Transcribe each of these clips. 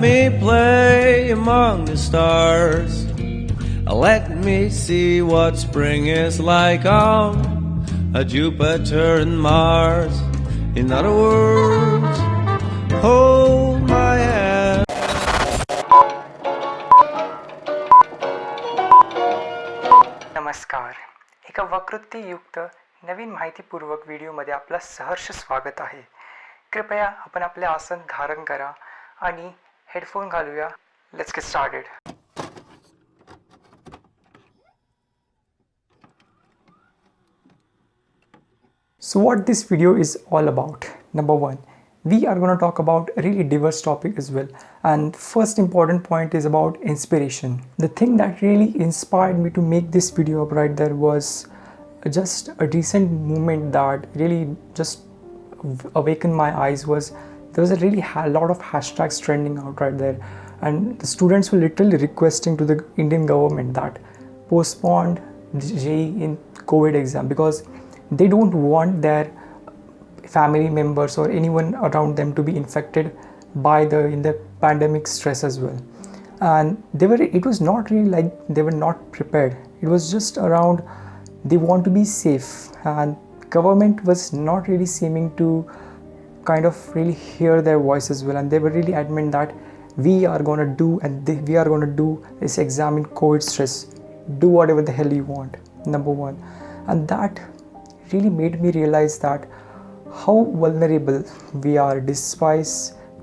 me play among the stars. Let me see what spring is like on a Jupiter and Mars. In other words, hold my hand. नमस्कार एका वकृत्तीयुक्त नवीन माहितीपूर्वक व्हिडिओमध्ये आपलं सहर्ष स्वागत आहे कृपया आपण आपले आसन धारण करा आणि हेडफोन घालूया let's get started So what this video is all about? Number one, we are going to talk about a really diverse topic as well. And first important point is about inspiration. The thing that really inspired me to make this video up right there was just a recent moment that really just awakened my eyes was there was a really lot of hashtags trending out right there. And the students were literally requesting to the indian government that postponed JEE in covid exam because they don't want their family members or anyone around them to be infected by the in the pandemic stress as well. And they were it was not really like they were not prepared. It was just around they want to be safe. And government was not really seeming to kind of really hear their voice as well. And they were really adamant that we are going to do and they, we are going to do this exam in covid stress. Do whatever the hell you want number one. And that really made me realize that how vulnerable we are despite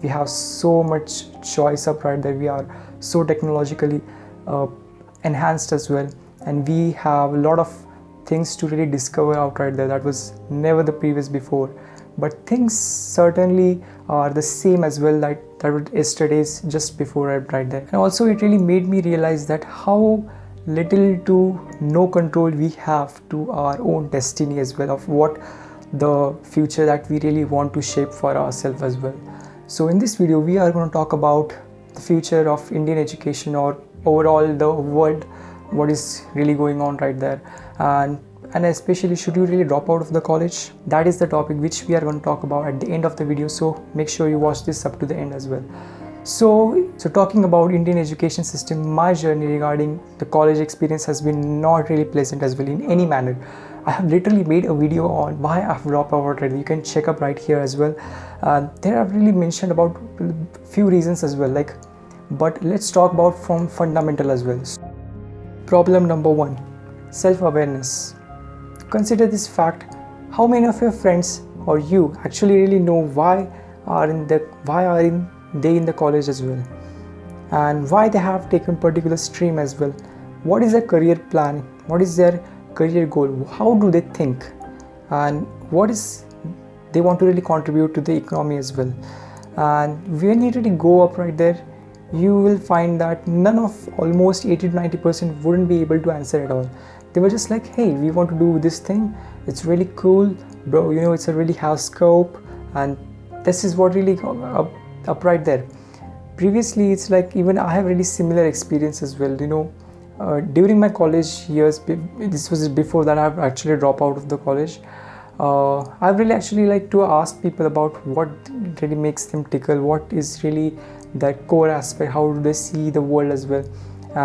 we have so much choice up right there. We are so technologically uh, enhanced as well. And we have a lot of things to really discover out right there that was never the previous before but things certainly are the same as well that that were yesterday's just before I right there. And also it really made me realize that how little to no control we have to our own destiny as well of what the future that we really want to shape for ourselves as well. So in this video we are going to talk about the future of indian education or overall the world what is really going on right there. And and especially should you really drop out of the college? That is the topic which we are going to talk about at the end of the video so make sure you watch this up to the end as well. So so talking about indian education system my journey regarding the college experience has been not really pleasant as well in any manner. I have literally made a video on why i've dropped out already. You can check up right here as well. Uh, there i've really mentioned about few reasons as well like but let's talk about from fundamental as well. Problem number one self-awareness consider this fact how many of your friends or you actually really know why are in the why are in they in the college as well? And why they have taken particular stream as well? What is their career plan? What is their career goal? How do they think? And what is they want to really contribute to the economy as well? And when you really go up right there you will find that none of almost 80 to 90 percent wouldn't be able to answer at all they were just like hey we want to do this thing. It's really cool. Bro you know it's a really high scope and this is what really up, up right there. Previously it's like even i have really similar experience as well you know. Uh, during my college years this was before that i've actually dropped out of the college. Uh, i really actually like to ask people about what really makes them tickle what is really that core aspect how do they see the world as well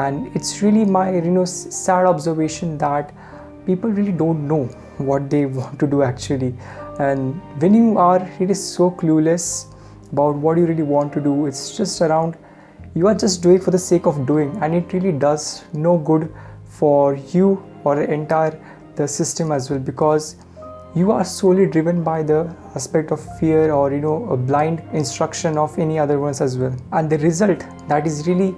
and it's really my you know sad observation that people really don't know what they want to do actually. And when you are really so clueless about what you really want to do it's just around you are just doing for the sake of doing. And it really does no good for you or the entire the system as well because you are solely driven by the aspect of fear or you know a blind instruction of any other ones as well. And the result that is really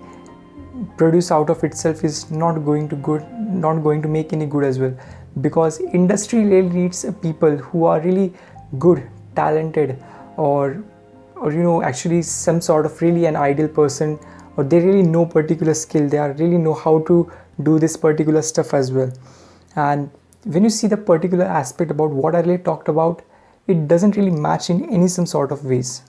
produce out of itself is not going to good not going to make any good as well. Because industry really needs people who are really good talented or or you know actually some sort of really an ideal person or they really know particular skill. They are really know how to do this particular stuff as well. And when you see the particular aspect about what I really talked about, it doesn't really match in any some sort of ways.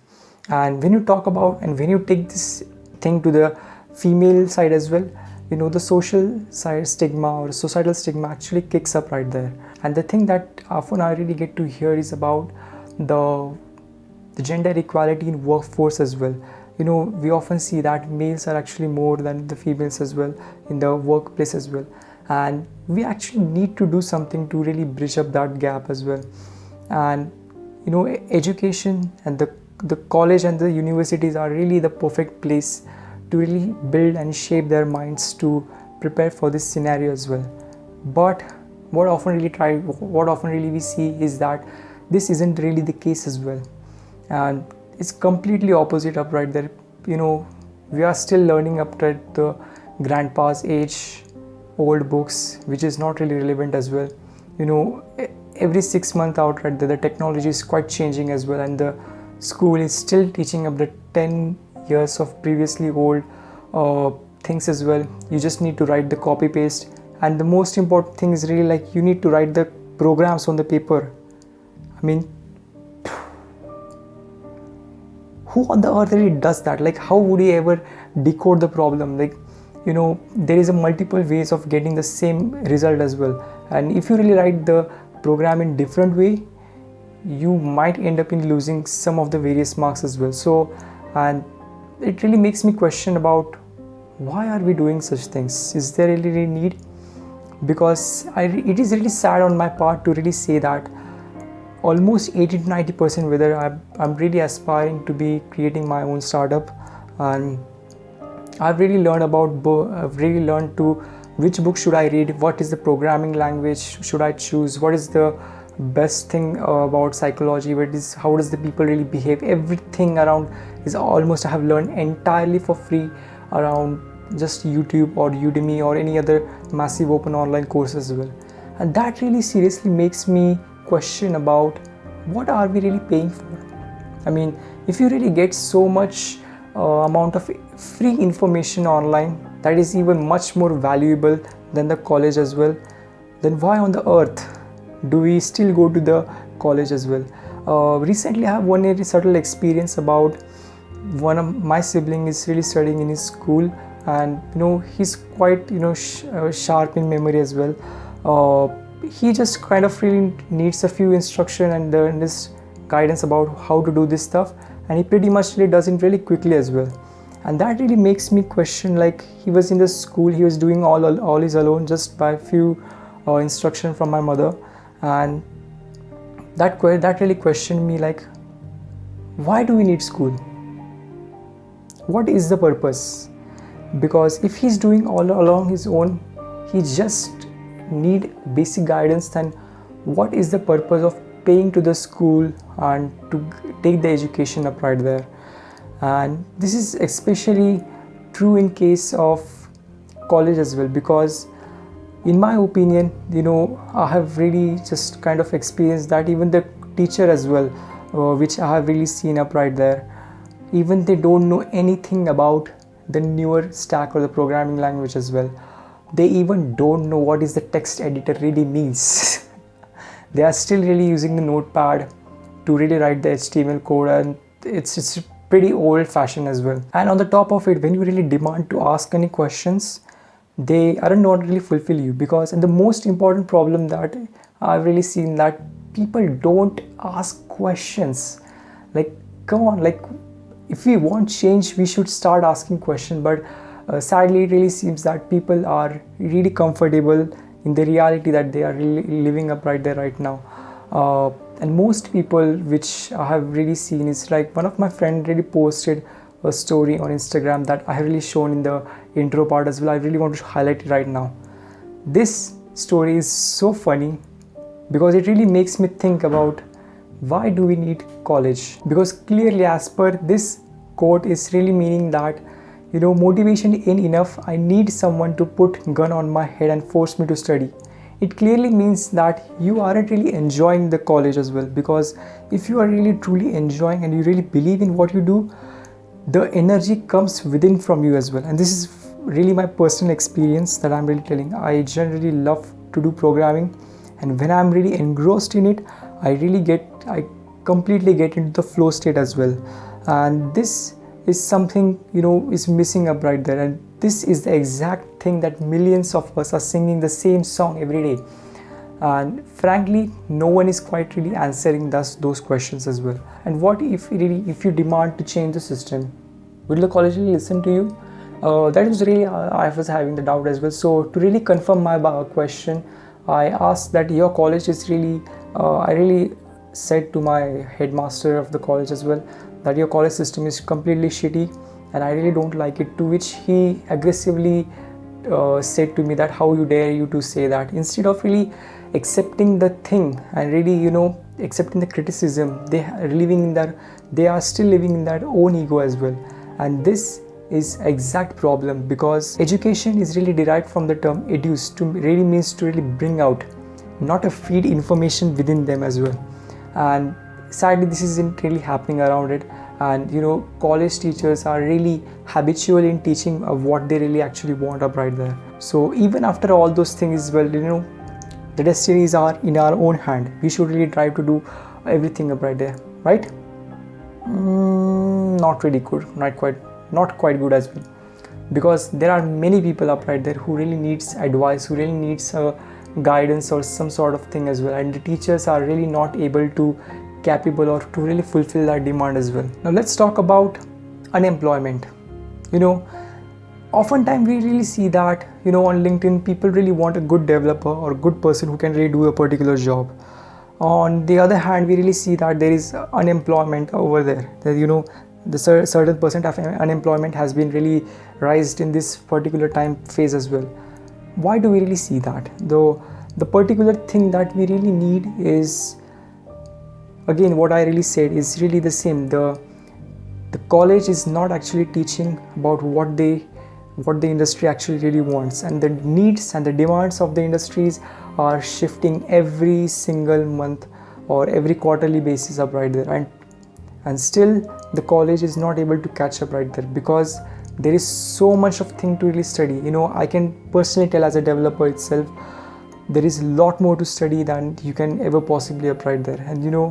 And when you talk about and when you take this thing to the female side as well, you know the social side stigma or societal stigma actually kicks up right there. And the thing that often I really get to hear is about the the gender equality in workforce as well. You know we often see that males are actually more than the females as well in the workplace as well. And we actually need to do something to really bridge up that gap as well. And you know education and the the college and the universities are really the perfect place to really build and shape their minds to prepare for this scenario as well. But what often really try what often really we see is that this isn't really the case as well. And it's completely opposite up right there. You know we are still learning up at the grandpa's age old books which is not really relevant as well. You know every six months out right there the technology is quite changing as well and the school is still teaching up the 10 years of previously old uh, things as well. You just need to write the copy paste. And the most important thing is really like you need to write the programs on the paper. I mean who on the earth really does that? Like how would he ever decode the problem? Like you know there is a multiple ways of getting the same result as well. And if you really write the program in different way you might end up in losing some of the various marks as well. So and it really makes me question about why are we doing such things? Is there really, really need? Because I, it is really sad on my part to really say that almost 80 to 90 percent whether I'm, I'm really aspiring to be creating my own startup and I've really learned about I've really learned to which book should I read? What is the programming language should I choose? What is the best thing about psychology what is how does the people really behave? Everything around is almost i have learned entirely for free around just youtube or udemy or any other massive open online course as well. And that really seriously makes me question about what are we really paying for? I mean if you really get so much uh, amount of free information online that is even much more valuable than the college as well then why on the earth do we still go to the college as well? Uh, recently i have one very subtle experience about one of my sibling is really studying in his school and you know he's quite you know sh- uh, sharp in memory as well. Uh, he just kind of really needs a few instruction and this guidance about how to do this stuff and he pretty much really does it really quickly as well. And that really makes me question like he was in the school he was doing all all, all his alone just by a few uh, instruction from my mother and that that really questioned me like why do we need school? What is the purpose? Because if he's doing all along his own he just need basic guidance then what is the purpose of paying to the school and to take the education up right there? And this is especially true in case of college as well because in my opinion you know i have really just kind of experienced that even the teacher as well uh, which i have really seen up right there. Even they don't know anything about the newer stack or the programming language as well. They even don't know what is the text editor really means. They are still really using the notepad to really write the html code and it's it's pretty old fashioned as well. And on the top of it when you really demand to ask any questions they aren't not really fulfill you. Because and the most important problem that I've really seen that people don't ask questions. Like come on like if we want change we should start asking questions but uh, sadly it really seems that people are really comfortable in the reality that they are really living up right there right now. Uh, and most people which I have really seen is like one of my friend really posted a story on Instagram that I have really shown in the intro part as well. I really want to highlight it right now. This story is so funny because it really makes me think about why do we need college because clearly as per this quote is really meaning that you know motivation ain't enough i need someone to put gun on my head and force me to study it clearly means that you aren't really enjoying the college as well because if you are really truly enjoying and you really believe in what you do the energy comes within from you as well. And this is really my personal experience that i'm really telling. I generally love to do programming. And when i'm really engrossed in it i really get i completely get into the flow state as well. And this is something you know is missing up right there. And this is the exact thing that millions of us are singing the same song every day and frankly no one is quite really answering thus those questions as well. And what if really if you demand to change the system? Will the college really listen to you? Uh, that was really uh, i was having the doubt as well. So to really confirm my question i asked that your college is really uh, i really said to my headmaster of the college as well that your college system is completely shitty and i really don't like it to which he aggressively uh, said to me that how you dare you to say that? Instead of really accepting the thing and really you know accepting the criticism they are living in that they are still living in their own ego as well. And this is exact problem because education is really derived from the term educe to really means to really bring out not a feed information within them as well. And sadly this isn't really happening around it and you know college teachers are really habitual in teaching what they really actually want up right there. So even after all those things well you know the destinies are in our own hand. We should really try to do everything up right there right? Mm, not really good not quite not quite good as well. Because there are many people up right there who really needs advice who really needs uh, guidance or some sort of thing as well. And the teachers are really not able to capable or to really fulfill that demand as well. Now let's talk about unemployment. You know oftentimes we really see that you know on linkedin people really want a good developer or good person who can really do a particular job. On the other hand we really see that there is unemployment over there. That you know the certain percent of unemployment has been really raised in this particular time phase as well. Why do we really see that? Though the particular thing that we really need is again what i really said is really the same. The the college is not actually teaching about what they what the industry actually really wants. And the needs and the demands of the industries are shifting every single month or every quarterly basis up right there. And and still the college is not able to catch up right there because there is so much of thing to really study. You know i can personally tell as a developer itself there is a lot more to study than you can ever possibly up right there. And you know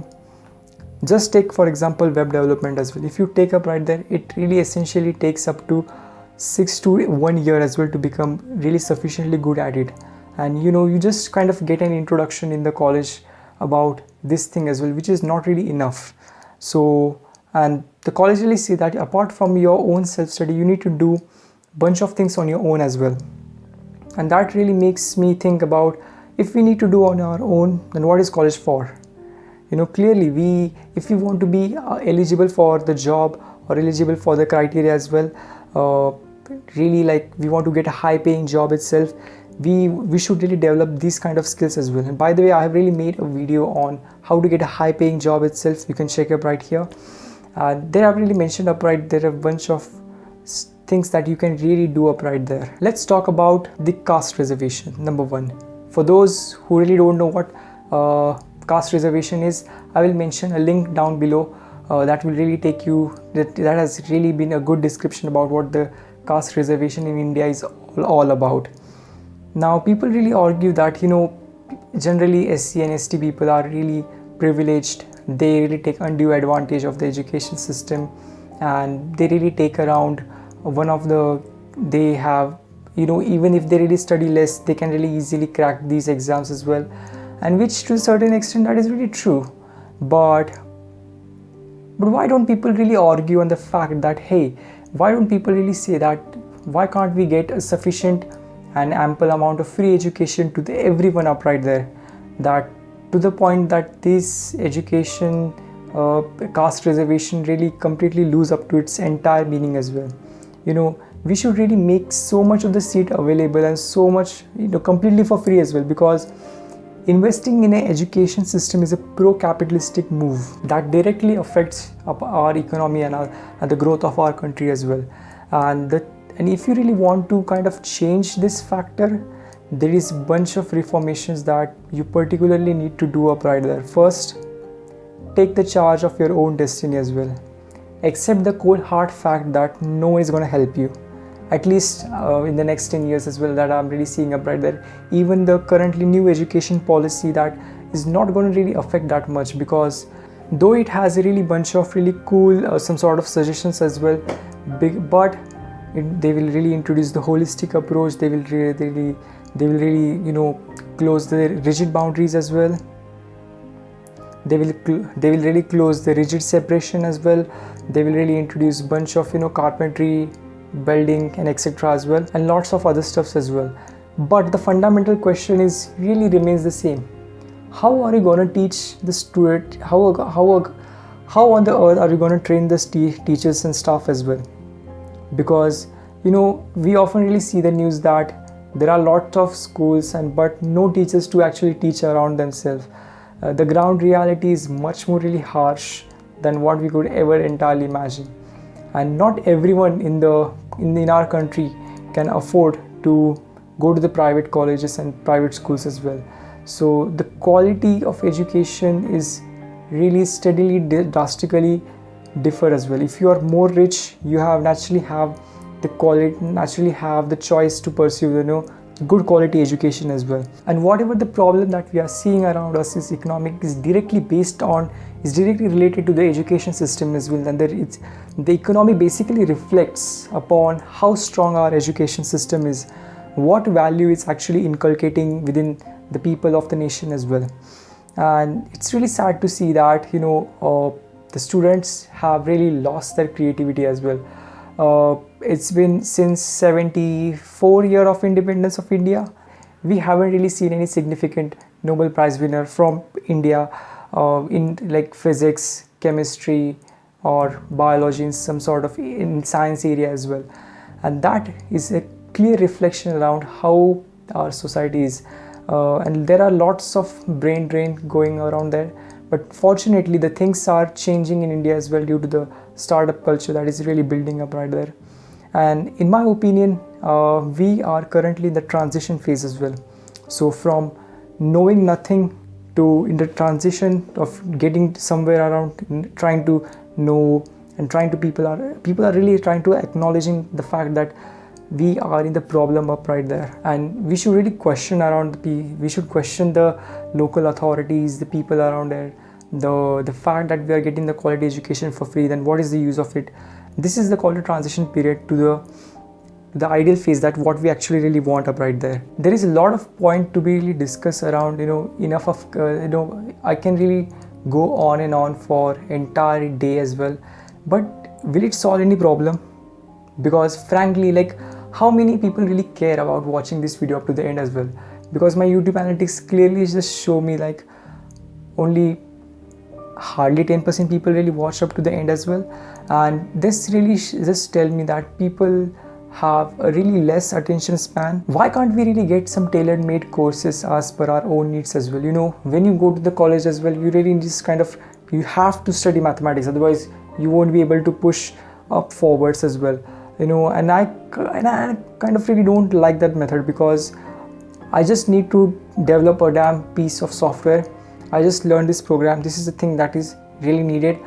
just take for example web development as well. If you take up right there it really essentially takes up to six to one year as well to become really sufficiently good at it. And you know you just kind of get an introduction in the college about this thing as well which is not really enough. So and the college really see that apart from your own self-study you need to do a bunch of things on your own as well. And that really makes me think about if we need to do on our own then what is college for you know clearly we if we want to be uh, eligible for the job or eligible for the criteria as well uh, really like we want to get a high paying job itself we we should really develop these kind of skills as well. And by the way i have really made a video on how to get a high paying job itself. You can check up right here. Uh, there i've really mentioned up right there are a bunch of things that you can really do up right there. Let's talk about the caste reservation number one. For those who really don't know what uh, caste reservation is i will mention a link down below uh, that will really take you that, that has really been a good description about what the caste reservation in india is all, all about. Now people really argue that you know generally sc and st people are really privileged. They really take undue advantage of the education system and they really take around one of the they have you know even if they really study less they can really easily crack these exams as well and which to a certain extent that is really true. But but why don't people really argue on the fact that hey why don't people really say that why can't we get a sufficient and ample amount of free education to the, everyone up right there? That to the point that this education uh, caste reservation really completely lose up to its entire meaning as well. You know we should really make so much of the seat available and so much you know completely for free as well because Investing in an education system is a pro-capitalistic move that directly affects our economy and, our, and the growth of our country as well. And, the, and if you really want to kind of change this factor, there is a bunch of reformations that you particularly need to do up right there. First, take the charge of your own destiny as well. Accept the cold hard fact that no one is going to help you at least uh, in the next 10 years as well that I'm really seeing up right there. Even the currently new education policy that is not going to really affect that much because though it has a really bunch of really cool uh, some sort of suggestions as well big but it, they will really introduce the holistic approach. They will really, really they will really you know close the rigid boundaries as well. They will they will really close the rigid separation as well. They will really introduce a bunch of you know carpentry building and etc as well and lots of other stuffs as well. But the fundamental question is really remains the same. How are you going to teach the student how how how on the earth are you going to train the teachers and staff as well? Because you know we often really see the news that there are lots of schools and but no teachers to actually teach around themselves. Uh, the ground reality is much more really harsh than what we could ever entirely imagine. And not everyone in the in, in our country can afford to go to the private colleges and private schools as well. So the quality of education is really steadily drastically differ as well. If you are more rich you have naturally have the quality naturally have the choice to pursue you know good quality education as well. And whatever the problem that we are seeing around us is economic is directly based on is directly related to the education system as well. And it's the economy basically reflects upon how strong our education system is what value it's actually inculcating within the people of the nation as well. And it's really sad to see that you know uh, the students have really lost their creativity as well. Uh, it's been since 74 year of independence of India. We haven't really seen any significant Nobel Prize winner from India uh, in like physics, chemistry, or biology in some sort of in science area as well. And that is a clear reflection around how our society is. Uh, and there are lots of brain drain going around there. But fortunately, the things are changing in India as well due to the startup culture that is really building up right there and in my opinion uh, we are currently in the transition phase as well so from knowing nothing to in the transition of getting somewhere around trying to know and trying to people are people are really trying to acknowledging the fact that we are in the problem up right there. And we should really question around the we should question the local authorities the people around there the the fact that we are getting the quality education for free then what is the use of it? This is the quality transition period to the the ideal phase that what we actually really want up right there. There is a lot of point to be really discussed around you know enough of uh, you know i can really go on and on for entire day as well. But will it solve any problem? Because frankly like how many people really care about watching this video up to the end as well? Because my youtube analytics clearly just show me like only hardly 10% people really watch up to the end as well. And this really just tell me that people have a really less attention span. Why can't we really get some tailor made courses as per our own needs as well? You know when you go to the college as well you really just kind of you have to study mathematics otherwise you won't be able to push up forwards as well. You know and i and i kind of really don't like that method because i just need to develop a damn piece of software. I just learned this program. This is the thing that is really needed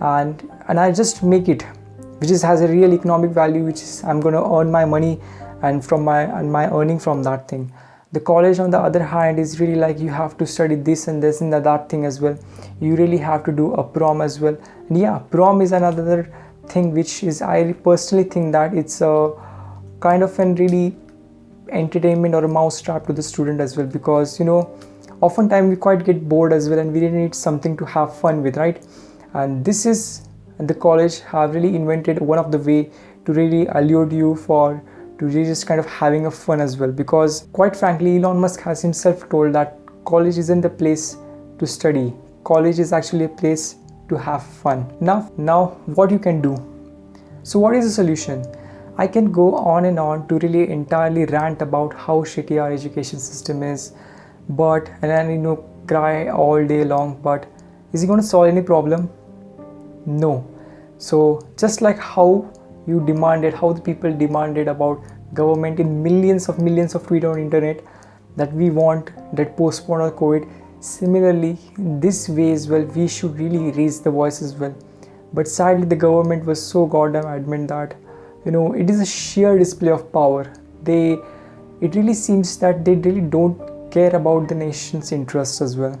and and I just make it which is has a real economic value which is I'm going to earn my money and from my and my earning from that thing. The college on the other hand is really like you have to study this and this and that thing as well. You really have to do a prom as well. And yeah prom is another thing which is I personally think that it's a kind of a really entertainment or a mousetrap to the student as well because you know oftentimes we quite get bored as well and we really need something to have fun with right? And this is the college have really invented one of the way to really allure you for to really just kind of having a fun as well. Because quite frankly Elon Musk has himself told that college isn't the place to study. College is actually a place to have fun. Now now what you can do? So what is the solution? I can go on and on to really entirely rant about how shitty our education system is but and then you know cry all day long but is he going to solve any problem no. So just like how you demanded how the people demanded about government in millions of millions of tweets on internet that we want that postpone our covid. Similarly this way as well we should really raise the voice as well. But sadly the government was so goddamn adamant that you know it is a sheer display of power. They it really seems that they really don't care about the nation's interests as well.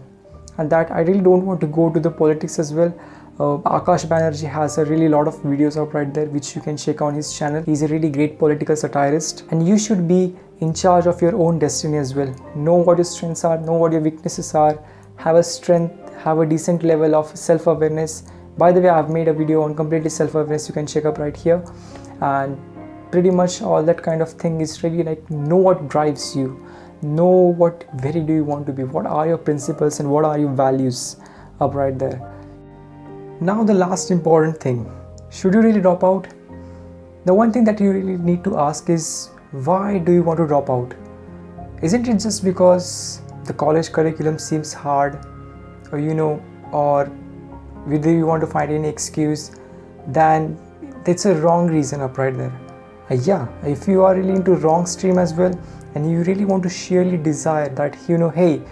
And that I really don't want to go to the politics as well uh, Akash Banerjee has a really lot of videos up right there which you can check on his channel. He's a really great political satirist. And you should be in charge of your own destiny as well. Know what your strengths are, know what your weaknesses are, have a strength, have a decent level of self-awareness, by the way i've made a video on completely self-awareness you can check up right here. And pretty much all that kind of thing is really like know what drives you. Know what very do you want to be? What are your principles and what are your values up right there now the last important thing. Should you really drop out? The one thing that you really need to ask is why do you want to drop out? Isn't it just because the college curriculum seems hard or you know or whether you want to find any excuse then that's a wrong reason up right there? Uh, yeah if you are really into wrong stream as well and you really want to sheerly desire that you know hey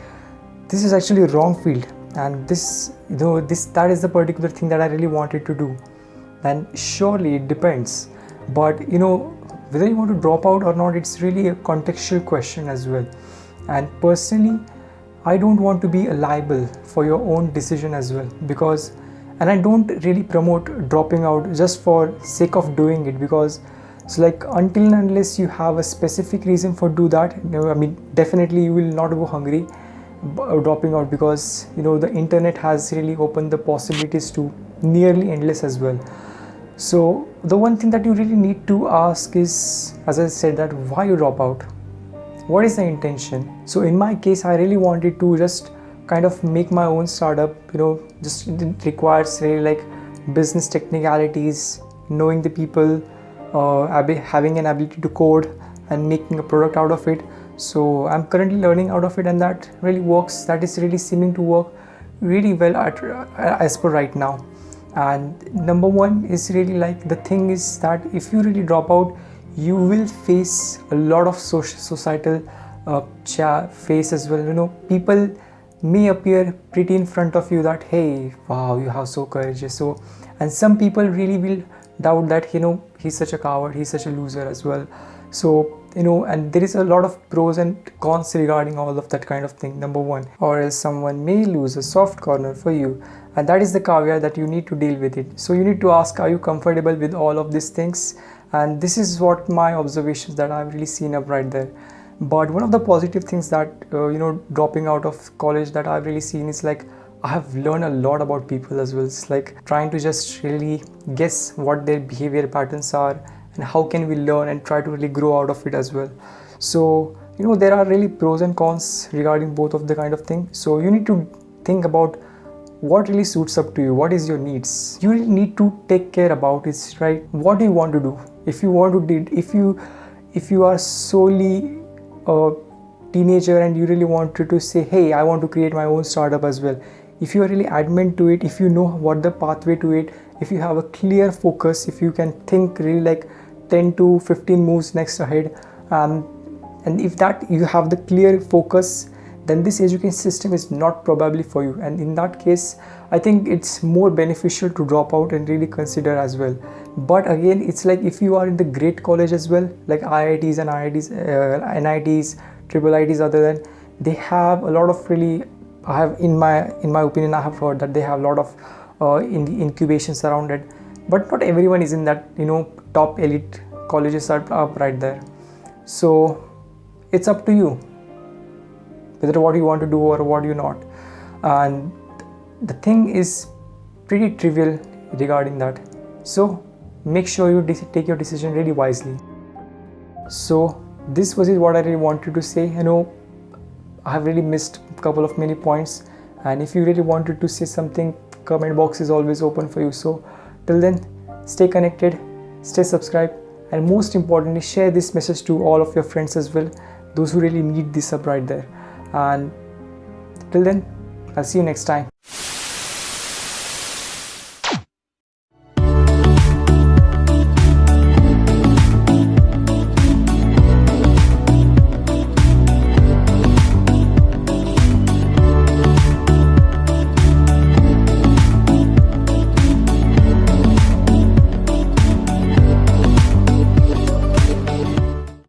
this is actually a wrong field and this though this that is the particular thing that i really wanted to do. Then surely it depends. But you know whether you want to drop out or not it's really a contextual question as well. And personally i don't want to be a liable for your own decision as well. Because and i don't really promote dropping out just for sake of doing it. Because it's like until and unless you have a specific reason for do that know, i mean definitely you will not go hungry dropping out because you know the internet has really opened the possibilities to nearly endless as well. So the one thing that you really need to ask is as i said that why you drop out? What is the intention? So in my case i really wanted to just kind of make my own startup you know just it requires really like business technicalities knowing the people uh, having an ability to code and making a product out of it so i'm currently learning out of it and that really works that is really seeming to work really well at, as per right now. And number one is really like the thing is that if you really drop out you will face a lot of social societal uh, face as well. You know people may appear pretty in front of you that hey wow you have so courageous. So and some people really will doubt that you know he's such a coward he's such a loser as well. So you know and there is a lot of pros and cons regarding all of that kind of thing number one. Or else someone may lose a soft corner for you. And that is the caveat that you need to deal with it. So you need to ask are you comfortable with all of these things? And this is what my observations that i've really seen up right there. But one of the positive things that uh, you know dropping out of college that i've really seen is like i have learned a lot about people as well. It's like trying to just really guess what their behavior patterns are and how can we learn and try to really grow out of it as well? So you know there are really pros and cons regarding both of the kind of thing. So you need to think about what really suits up to you what is your needs. You really need to take care about it right? What do you want to do? If you want to did if you if you are solely a teenager and you really wanted to say hey i want to create my own startup as well. If you are really adamant to it if you know what the pathway to it if you have a clear focus if you can think really like 10 to 15 moves next ahead. Um, and if that you have the clear focus then this education system is not probably for you. And in that case i think it's more beneficial to drop out and really consider as well. But again it's like if you are in the great college as well like iits and iits uh, nits triple its other than they have a lot of really i have in my in my opinion i have heard that they have a lot of uh, in the incubation surrounded but not everyone is in that you know top elite colleges are up right there. So it's up to you whether what you want to do or what you not. And the thing is pretty trivial regarding that. So make sure you take your decision really wisely. So this was what i really wanted to say. You know i have really missed a couple of many points. And if you really wanted to say something comment box is always open for you. So till then stay connected stay subscribed and most importantly share this message to all of your friends as well those who really need this up right there. And till then i'll see you next time